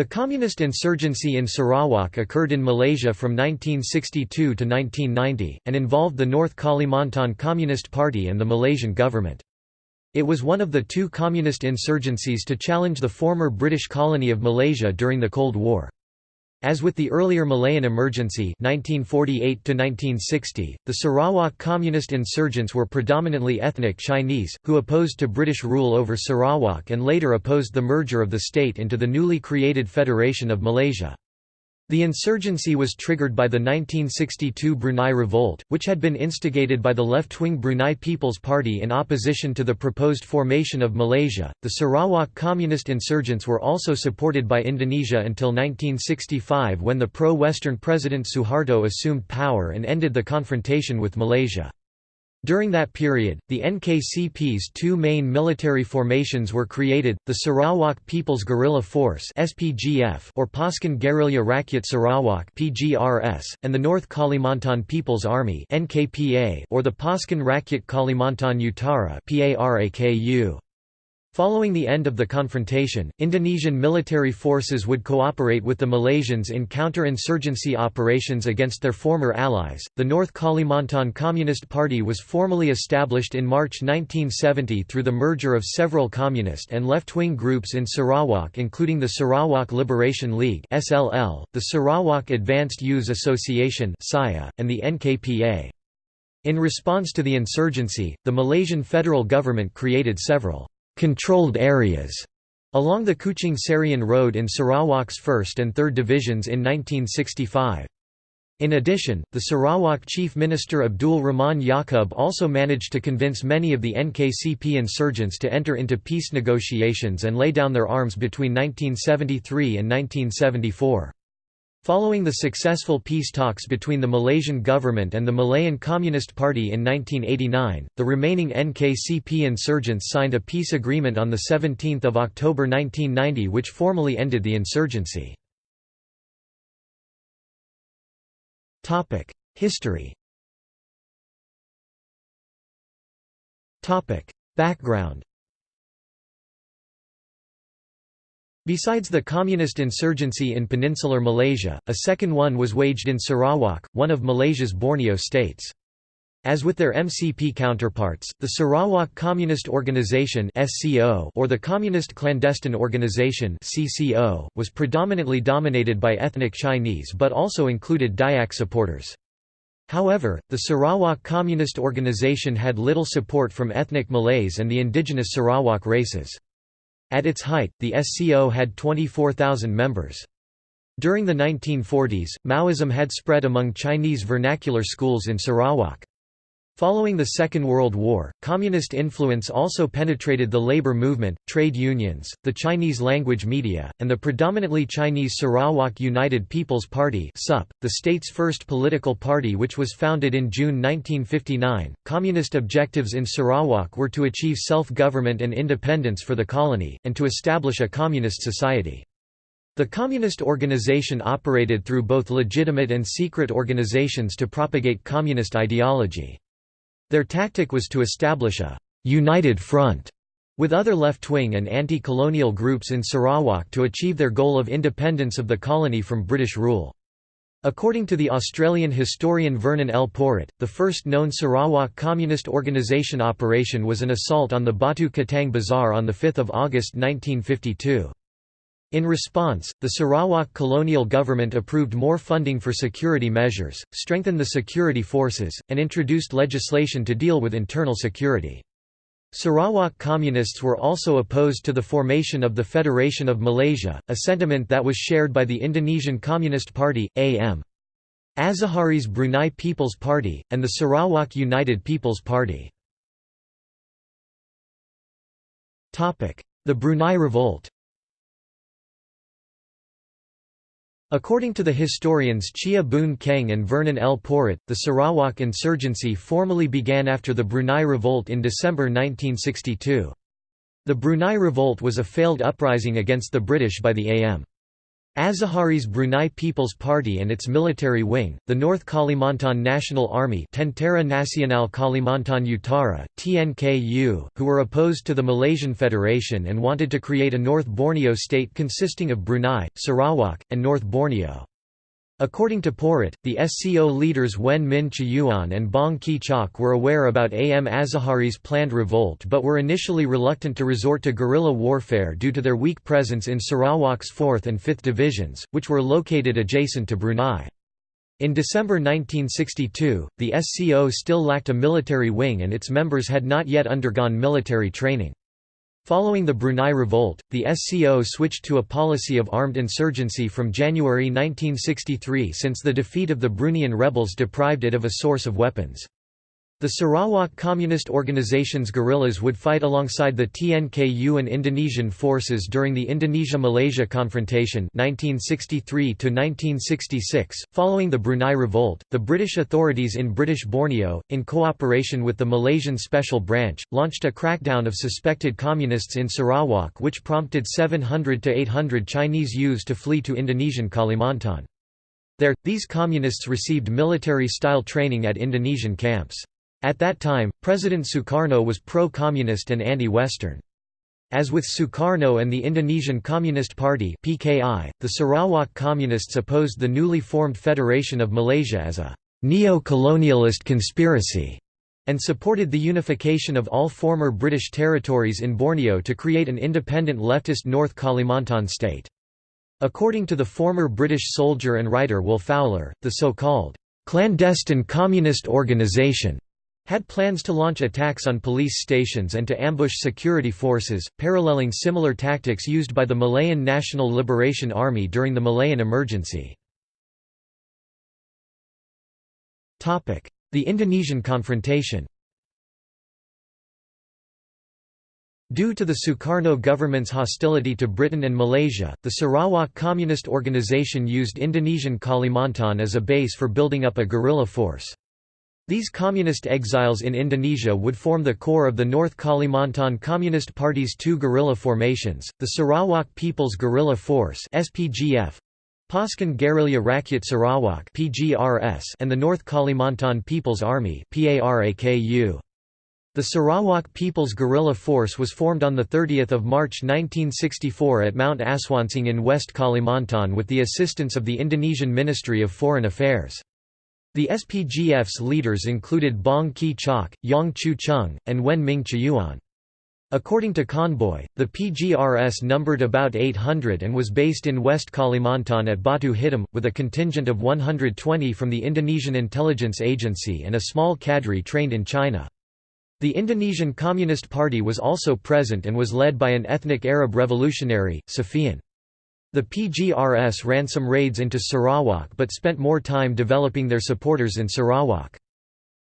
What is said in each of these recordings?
The communist insurgency in Sarawak occurred in Malaysia from 1962 to 1990, and involved the North Kalimantan Communist Party and the Malaysian government. It was one of the two communist insurgencies to challenge the former British colony of Malaysia during the Cold War. As with the earlier Malayan emergency 1948 the Sarawak communist insurgents were predominantly ethnic Chinese, who opposed to British rule over Sarawak and later opposed the merger of the state into the newly created Federation of Malaysia. The insurgency was triggered by the 1962 Brunei Revolt, which had been instigated by the left-wing Brunei People's Party in opposition to the proposed formation of Malaysia. The Sarawak communist insurgents were also supported by Indonesia until 1965 when the pro-Western President Suharto assumed power and ended the confrontation with Malaysia. During that period, the NKCP's two main military formations were created, the Sarawak People's Guerrilla Force or Pasukan Gerilya Rakyat Sarawak and the North Kalimantan People's Army or the Pasukan Rakyat Kalimantan Utara Following the end of the confrontation, Indonesian military forces would cooperate with the Malaysians in counter-insurgency operations against their former allies. The North Kalimantan Communist Party was formally established in March 1970 through the merger of several communist and left-wing groups in Sarawak including the Sarawak Liberation League (SLL), the Sarawak Advanced Youth Association and the NKPA. In response to the insurgency, the Malaysian federal government created several controlled areas along the Kuching Serian Road in Sarawak's 1st and 3rd Divisions in 1965. In addition, the Sarawak Chief Minister Abdul Rahman Yaqub also managed to convince many of the NKCP insurgents to enter into peace negotiations and lay down their arms between 1973 and 1974. Following the successful peace talks between the Malaysian government and the Malayan Communist Party in 1989, the remaining NKCP insurgents signed a peace agreement on 17 October 1990 which formally ended the insurgency. History Background Besides the communist insurgency in peninsular Malaysia, a second one was waged in Sarawak, one of Malaysia's Borneo states. As with their MCP counterparts, the Sarawak Communist Organization or the Communist Clandestine Organization was predominantly dominated by ethnic Chinese but also included Dayak supporters. However, the Sarawak Communist Organization had little support from ethnic Malays and the indigenous Sarawak races. At its height, the SCO had 24,000 members. During the 1940s, Maoism had spread among Chinese vernacular schools in Sarawak. Following the Second World War, communist influence also penetrated the labor movement, trade unions, the Chinese language media, and the predominantly Chinese Sarawak United People's Party the state's first political party which was founded in June 1959. Communist objectives in Sarawak were to achieve self-government and independence for the colony, and to establish a communist society. The communist organization operated through both legitimate and secret organizations to propagate communist ideology. Their tactic was to establish a «united front» with other left-wing and anti-colonial groups in Sarawak to achieve their goal of independence of the colony from British rule. According to the Australian historian Vernon L. Porritt, the first known Sarawak communist organisation operation was an assault on the Batu Kitang Bazaar on 5 August 1952. In response, the Sarawak colonial government approved more funding for security measures, strengthened the security forces, and introduced legislation to deal with internal security. Sarawak communists were also opposed to the formation of the Federation of Malaysia, a sentiment that was shared by the Indonesian Communist Party, AM. Azahari's Brunei People's Party, and the Sarawak United People's Party. The Brunei Revolt According to the historians Cheah Boon Kheng and Vernon L. Porritt, the Sarawak insurgency formally began after the Brunei Revolt in December 1962. The Brunei Revolt was a failed uprising against the British by the AM. Azahari's Brunei People's Party and its military wing, the North Kalimantan National Army Tentera Nasional Kalimantan Utara, TNKU, who were opposed to the Malaysian Federation and wanted to create a North Borneo state consisting of Brunei, Sarawak, and North Borneo. According to Porritt, the SCO leaders Wen Min Chiyuan and Bong Kee Chok were aware about AM Azahari's planned revolt but were initially reluctant to resort to guerrilla warfare due to their weak presence in Sarawak's 4th and 5th divisions, which were located adjacent to Brunei. In December 1962, the SCO still lacked a military wing and its members had not yet undergone military training. Following the Brunei Revolt, the SCO switched to a policy of armed insurgency from January 1963 since the defeat of the Bruneian rebels deprived it of a source of weapons. The Sarawak Communist Organization's guerrillas would fight alongside the TNKU and Indonesian forces during the Indonesia-Malaysia confrontation 1963 Following the Brunei Revolt, the British authorities in British Borneo, in cooperation with the Malaysian Special Branch, launched a crackdown of suspected communists in Sarawak which prompted 700 to 800 Chinese youths to flee to Indonesian Kalimantan. There, these communists received military-style training at Indonesian camps. At that time, President Sukarno was pro-communist and anti-Western. As with Sukarno and the Indonesian Communist Party (PKI), the Sarawak Communists opposed the newly formed Federation of Malaysia as a neo-colonialist conspiracy and supported the unification of all former British territories in Borneo to create an independent leftist North Kalimantan state. According to the former British soldier and writer Will Fowler, the so-called clandestine communist organisation had plans to launch attacks on police stations and to ambush security forces, paralleling similar tactics used by the Malayan National Liberation Army during the Malayan emergency. The Indonesian confrontation Due to the Sukarno government's hostility to Britain and Malaysia, the Sarawak Communist Organization used Indonesian Kalimantan as a base for building up a guerrilla force. These communist exiles in Indonesia would form the core of the North Kalimantan Communist Party's two guerrilla formations, the Sarawak People's Guerrilla Force (SPGF), Pasukan Gerilya Rakyat Sarawak (PGRS), and the North Kalimantan People's Army (PARAKU). The Sarawak People's Guerrilla Force was formed on 30 March 1964 at Mount Asuansang in West Kalimantan with the assistance of the Indonesian Ministry of Foreign Affairs. The SPGF's leaders included Bong Kee Chok, Yang Chu Chung, and Wen Ming Chiyuan. According to Conboy, the PGRS numbered about 800 and was based in West Kalimantan at Batu Hitam, with a contingent of 120 from the Indonesian Intelligence Agency and a small cadre trained in China. The Indonesian Communist Party was also present and was led by an ethnic Arab revolutionary, Safian. The PGRS ran some raids into Sarawak but spent more time developing their supporters in Sarawak.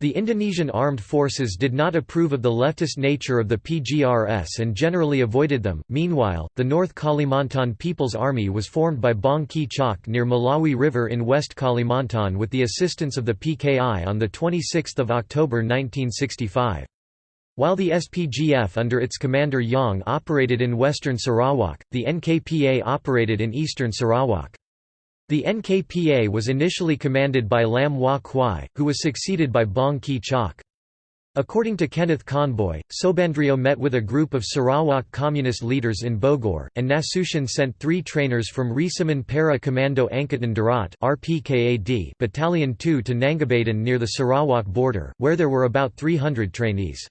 The Indonesian armed forces did not approve of the leftist nature of the PGRS and generally avoided them. Meanwhile, the North Kalimantan People's Army was formed by Bong Kee Chok near Melawi River in West Kalimantan with the assistance of the PKI on 26 October 1965. While the SPGF under its commander Yang operated in western Sarawak, the NKPA operated in eastern Sarawak. The NKPA was initially commanded by Lam Wah Kwai, who was succeeded by Bong Kee Chok. According to Kenneth Conboy, Subandrio met with a group of Sarawak communist leaders in Bogor, and Nasution sent three trainers from Resimen Para Commando Angkatan Darat Battalion 2 to Nangabadan near the Sarawak border, where there were about 300 trainees.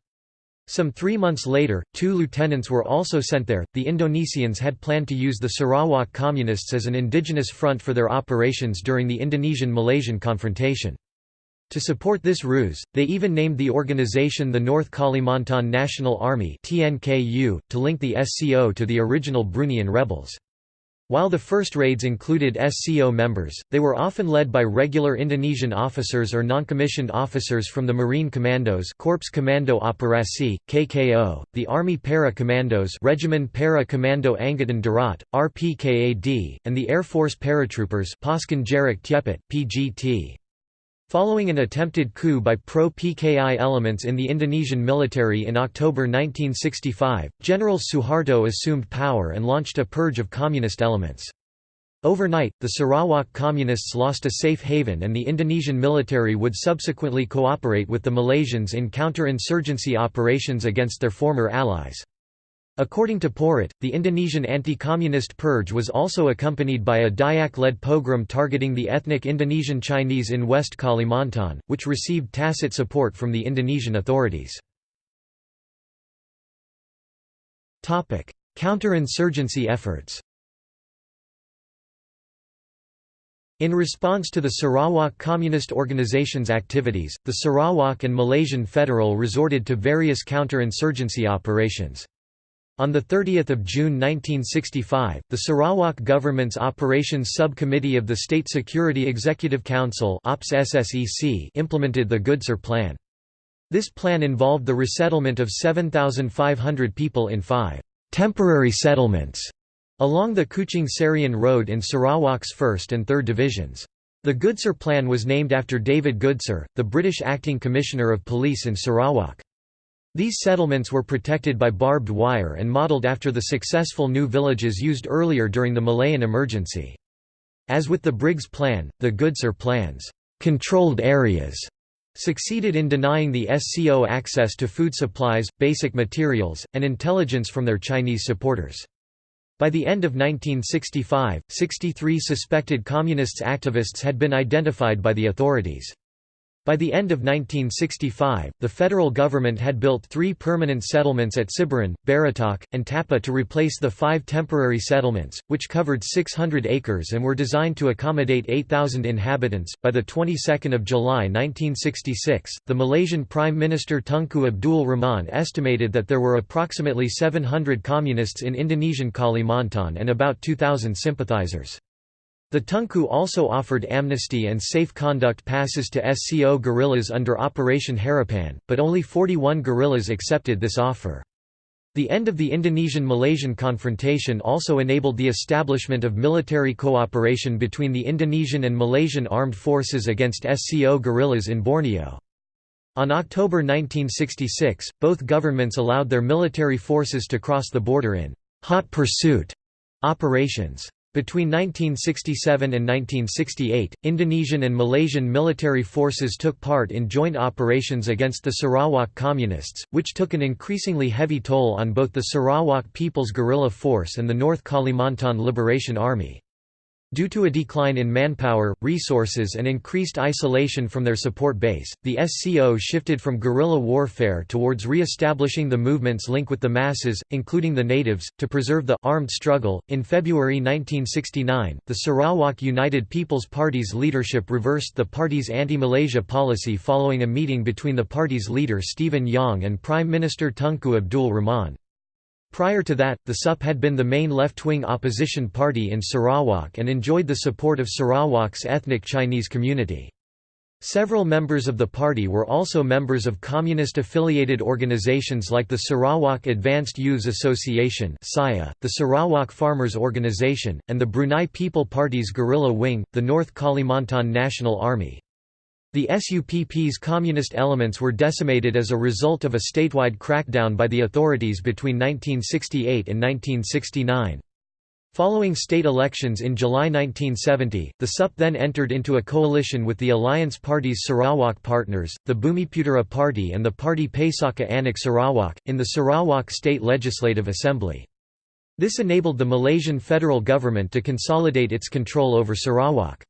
Some three months later, two lieutenants were also sent there. The Indonesians had planned to use the Sarawak Communists as an indigenous front for their operations during the Indonesian Malaysian confrontation. To support this ruse, they even named the organization the North Kalimantan National Army to link the SCO to the original Bruneian rebels. While the first raids included SCO members, they were often led by regular Indonesian officers or non-commissioned officers from the Marine Commandos Corps Commando Operasi, KKO, the Army Para Commandos Regimen Para Commando Angkatan Darat, RPKAD, and the Air Force Paratroopers PGT. Following an attempted coup by pro-PKI elements in the Indonesian military in October 1965, General Suharto assumed power and launched a purge of communist elements. Overnight, the Sarawak Communists lost a safe haven and the Indonesian military would subsequently cooperate with the Malaysians in counter-insurgency operations against their former allies. According to Porritt, the Indonesian anti-communist purge was also accompanied by a Dayak-led pogrom targeting the ethnic Indonesian Chinese in West Kalimantan, which received tacit support from the Indonesian authorities. Counter-insurgency efforts In response to the Sarawak Communist Organization's activities, the Sarawak and Malaysian Federal resorted to various counter-insurgency operations. On 30 June 1965, the Sarawak government's Operations Subcommittee of the State Security Executive Council implemented the Goodsir Plan. This plan involved the resettlement of 7,500 people in five «temporary settlements» along the Kuching Serian Road in Sarawak's 1st and 3rd Divisions. The Goodsir Plan was named after David Goodsir, the British Acting Commissioner of Police in Sarawak. These settlements were protected by barbed wire and modelled after the successful new villages used earlier during the Malayan emergency. As with the Briggs Plan, the Goodsir Plan's controlled areas succeeded in denying the SCO access to food supplies, basic materials, and intelligence from their Chinese supporters. By the end of 1965, 63 suspected communists activists had been identified by the authorities. By the end of 1965, the federal government had built three permanent settlements at Siburan, Beratok, and Tapah to replace the five temporary settlements, which covered 600 acres and were designed to accommodate 8,000 inhabitants. By the 22nd of July 1966, the Malaysian Prime Minister Tunku Abdul Rahman estimated that there were approximately 700 communists in Indonesian Kalimantan and about 2,000 sympathizers. The Tunku also offered amnesty and safe conduct passes to SCO guerrillas under Operation Harapan, but only 41 guerrillas accepted this offer. The end of the Indonesian-Malaysian confrontation also enabled the establishment of military cooperation between the Indonesian and Malaysian armed forces against SCO guerrillas in Borneo. On October 1966, both governments allowed their military forces to cross the border in «hot pursuit» operations. Between 1967 and 1968, Indonesian and Malaysian military forces took part in joint operations against the Sarawak Communists, which took an increasingly heavy toll on both the Sarawak People's Guerrilla Force and the North Kalimantan Liberation Army. Due to a decline in manpower, resources and increased isolation from their support base, the SCO shifted from guerrilla warfare towards re-establishing the movement's link with the masses, including the natives, to preserve the armed struggle. In February 1969, the Sarawak United People's Party's leadership reversed the party's anti-Malaysia policy following a meeting between the party's leader Stephen Yong and Prime Minister Tunku Abdul Rahman. Prior to that, the SUP had been the main left-wing opposition party in Sarawak and enjoyed the support of Sarawak's ethnic Chinese community. Several members of the party were also members of communist-affiliated organizations like the Sarawak Advanced Youths Association the Sarawak Farmers Organization, and the Brunei People Party's guerrilla wing, the North Kalimantan National Army. The SUPP's communist elements were decimated as a result of a statewide crackdown by the authorities between 1968 and 1969. Following state elections in July 1970, the SUP then entered into a coalition with the Alliance Party's Sarawak partners, the Bumiputera Party and the party Pesaka Anak Sarawak, in the Sarawak State Legislative Assembly. This enabled the Malaysian federal government to consolidate its control over Sarawak.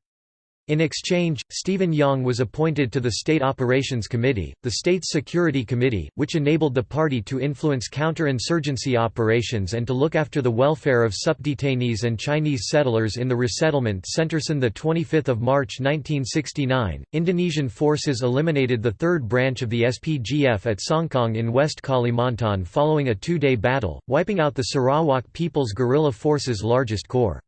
In exchange, Stephen Yong was appointed to the State Operations Committee, the State's Security Committee, which enabled the party to influence counter-insurgency operations and to look after the welfare of SUP detainees and Chinese settlers in the resettlement Centerson. The 25th of March 1969, Indonesian forces eliminated the third branch of the SPGF at Songkang in West Kalimantan following a two-day battle, wiping out the Sarawak People's Guerrilla Force's largest corps.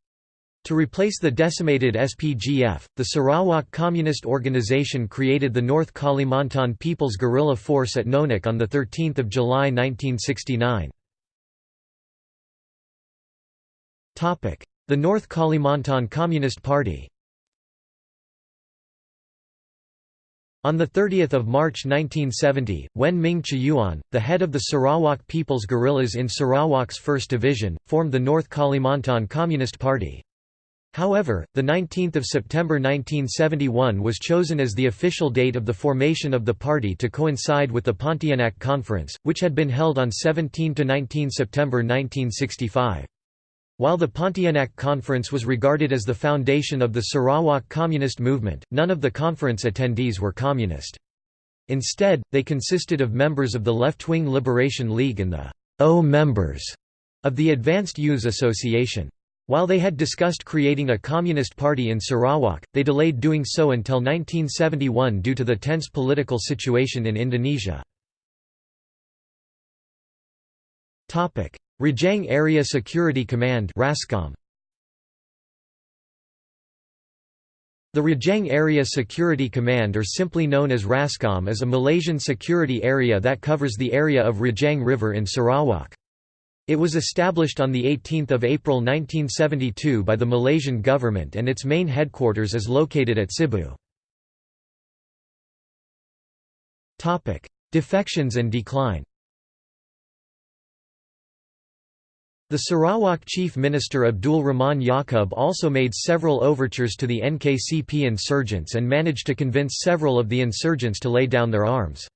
To replace the decimated SPGF, the Sarawak Communist Organization created the North Kalimantan People's Guerrilla Force at Nonak on 13 July 1969. The North Kalimantan Communist Party On 30 March 1970, Wen Ming Chiyuan, the head of the Sarawak People's Guerrillas in Sarawak's 1st Division, formed the North Kalimantan Communist Party. However, 19 September 1971 was chosen as the official date of the formation of the party to coincide with the Pontianak Conference, which had been held on 17–19 September 1965. While the Pontianak Conference was regarded as the foundation of the Sarawak Communist movement, none of the conference attendees were communist. Instead, they consisted of members of the Left-Wing Liberation League and the O members of the Advanced Youths Association. While they had discussed creating a communist party in Sarawak, they delayed doing so until 1971 due to the tense political situation in Indonesia. Rajang Area Security Command RASCOM. The Rajang Area Security Command or simply known as RASCOM is a Malaysian security area that covers the area of Rajang River in Sarawak. It was established on 18 April 1972 by the Malaysian government and its main headquarters is located at Sibu. Defections and decline The Sarawak Chief Minister Abdul Rahman Yaqub also made several overtures to the NKCP insurgents and managed to convince several of the insurgents to lay down their arms.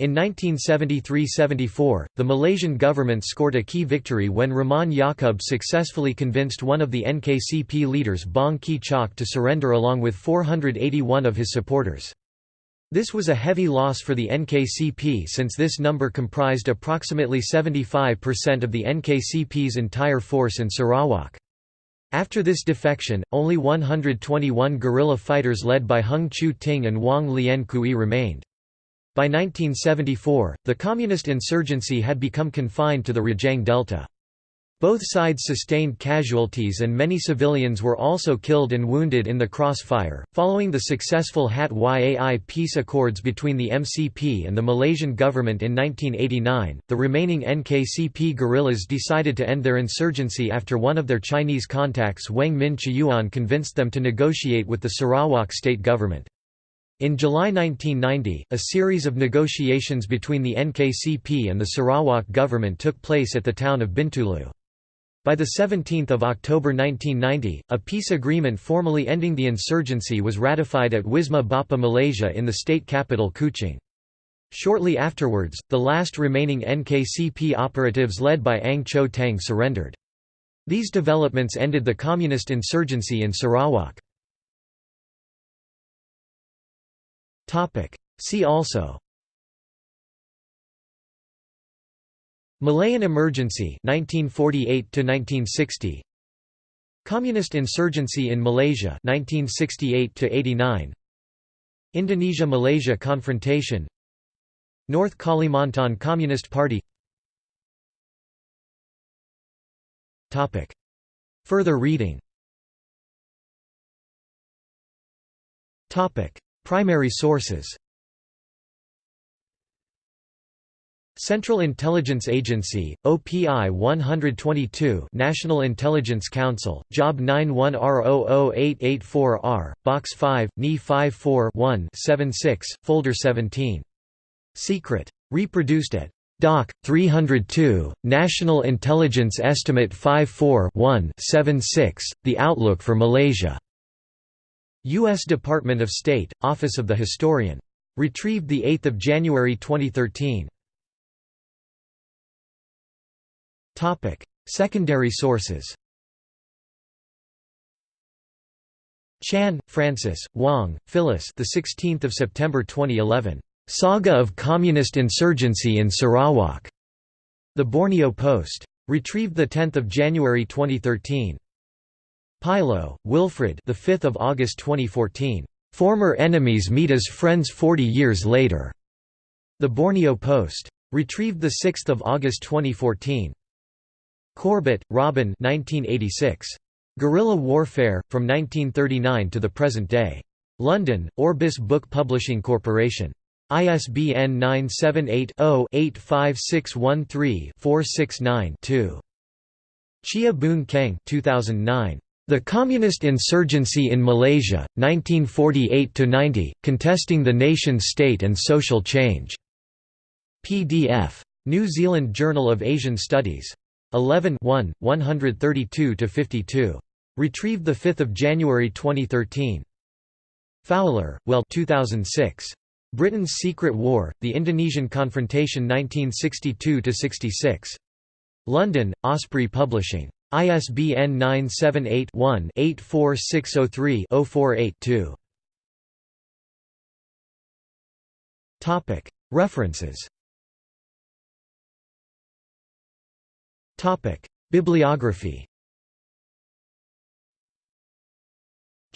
In 1973–74, the Malaysian government scored a key victory when Rahman Yaqub successfully convinced one of the NKCP leaders Bong Kee Chok to surrender along with 481 of his supporters. This was a heavy loss for the NKCP since this number comprised approximately 75% of the NKCP's entire force in Sarawak. After this defection, only 121 guerrilla fighters led by Hung Chu Ting and Wong Lien Kui remained. By 1974, the communist insurgency had become confined to the Rajang Delta. Both sides sustained casualties and many civilians were also killed and wounded in the crossfire. Following the successful HAT YAI peace accords between the MCP and the Malaysian government in 1989, the remaining NKCP guerrillas decided to end their insurgency after one of their Chinese contacts Wang Min Chiyuan convinced them to negotiate with the Sarawak state government. In July 1990, a series of negotiations between the NKCP and the Sarawak government took place at the town of Bintulu. By 17 October 1990, a peace agreement formally ending the insurgency was ratified at Wisma Bapa Malaysia in the state capital Kuching. Shortly afterwards, the last remaining NKCP operatives led by Ang Cho Tang surrendered. These developments ended the communist insurgency in Sarawak. Topic. See also. Malayan Emergency 1948 to 1960 Communist insurgency in Malaysia 1968 to 89 Indonesia-Malaysia confrontation. North Kalimantan Communist Party. Topic. Further reading. Topic Primary sources Central Intelligence Agency, OPI 122 National Intelligence Council, Job 91R00884R, Box 5, NE 54-1-76, Folder 17. Secret. Reproduced at Doc. 302, National Intelligence Estimate 54-1-76, The Outlook for Malaysia. U.S. Department of State, Office of the Historian. Retrieved 8 January 2013. Secondary sources Chan, Francis, Wong, Phyllis. The 16th of September 2011. Saga of Communist Insurgency in Sarawak. The Borneo Post. Retrieved 10 January 2013. Pilo, Wilfred. The 5th of August 2014. Former enemies meet as friends 40 years later. The Borneo Post. Retrieved 6 August 2014. Corbett, Robin. 1986. Guerrilla Warfare from 1939 to the present day. London, Orbis Book Publishing Corporation. ISBN 978 0 85613 469 2. Cheah Boon Kheng 2009. The Communist Insurgency in Malaysia, 1948–90, Contesting the Nation-State and Social Change. PDF. New Zealand Journal of Asian Studies. 11 1, 132–52. Retrieved 5 January 2013. Fowler, Will 2006. Britain's Secret War, The Indonesian Confrontation 1962–66. London, Osprey Publishing. ISBN 978-1-84603-048-2. References Bibliography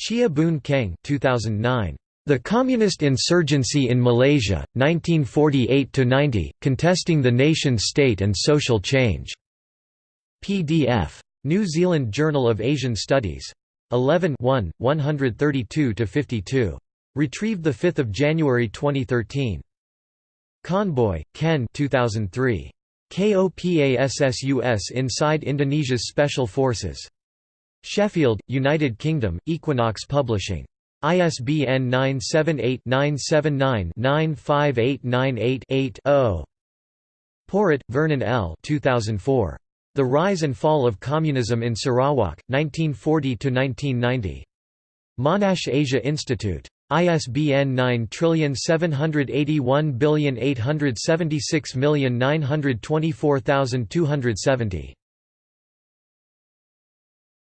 Cheah Boon Kheng 2009. The Communist Insurgency in Malaysia, 1948–90, Contesting the Nation-State and Social Change. PDF. New Zealand Journal of Asian Studies. 11 1, 132–52. Retrieved 5 January 2013. Conboy, Ken 2003. KOPASSUS Inside Indonesia's Special Forces. Sheffield, United Kingdom, Equinox Publishing. ISBN 978-979-95898-8-0. Porritt, Vernon L. 2004. The Rise and Fall of Communism in Sarawak, 1940–1990. Monash Asia Institute. ISBN 978187692492270.